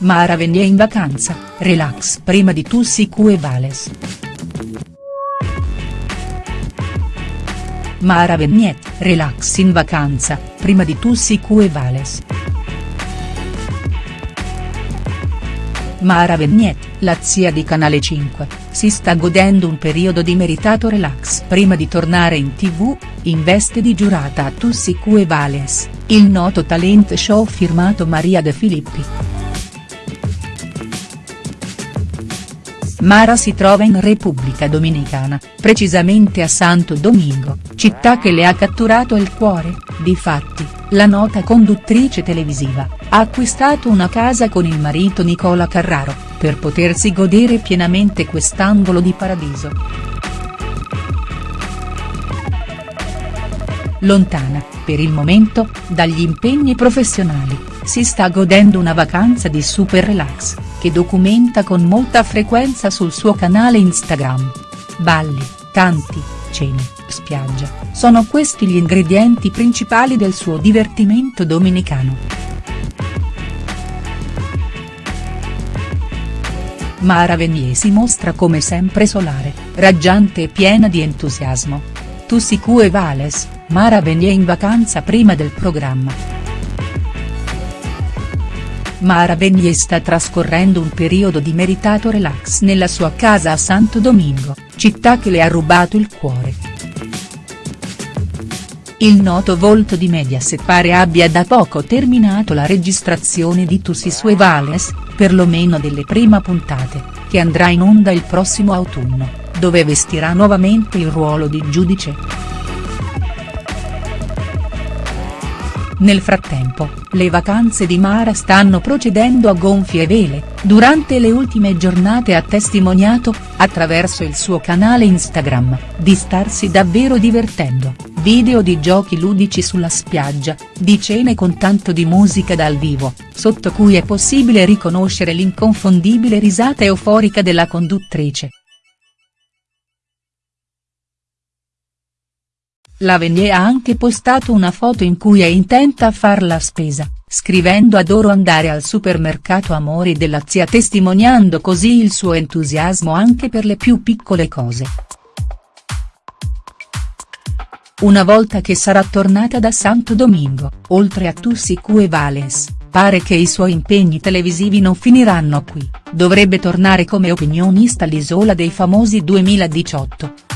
Mara Venier in vacanza, relax prima di Tussi Vales. Mara Venier, relax in vacanza, prima di Tussi Vales. Mara Venier, la zia di Canale 5, si sta godendo un periodo di meritato relax prima di tornare in tv, in veste di giurata a Tussi Vales, il noto talent show firmato Maria De Filippi. Mara si trova in Repubblica Dominicana, precisamente a Santo Domingo, città che le ha catturato il cuore, difatti, la nota conduttrice televisiva, ha acquistato una casa con il marito Nicola Carraro, per potersi godere pienamente quest'angolo di paradiso. Lontana, per il momento, dagli impegni professionali, si sta godendo una vacanza di super relax che documenta con molta frequenza sul suo canale Instagram. Balli, canti, cene, spiaggia, sono questi gli ingredienti principali del suo divertimento dominicano. Mara Venier si mostra come sempre solare, raggiante e piena di entusiasmo. Tu sicue Vales, Mara Venier in vacanza prima del programma. Mara Venier sta trascorrendo un periodo di meritato relax nella sua casa a Santo Domingo, città che le ha rubato il cuore. Il noto volto di Mediaset pare abbia da poco terminato la registrazione di Tussi Sue Vales, perlomeno delle prime puntate, che andrà in onda il prossimo autunno, dove vestirà nuovamente il ruolo di giudice. Nel frattempo, le vacanze di Mara stanno procedendo a gonfie vele, durante le ultime giornate ha testimoniato, attraverso il suo canale Instagram, di starsi davvero divertendo, video di giochi ludici sulla spiaggia, di cene con tanto di musica dal vivo, sotto cui è possibile riconoscere l'inconfondibile risata euforica della conduttrice. La Venier ha anche postato una foto in cui è intenta a far la spesa, scrivendo adoro andare al supermercato Amori della zia testimoniando così il suo entusiasmo anche per le più piccole cose. Una volta che sarà tornata da Santo Domingo, oltre a Tussi e Vales, pare che i suoi impegni televisivi non finiranno qui, dovrebbe tornare come opinionista all'Isola dei Famosi 2018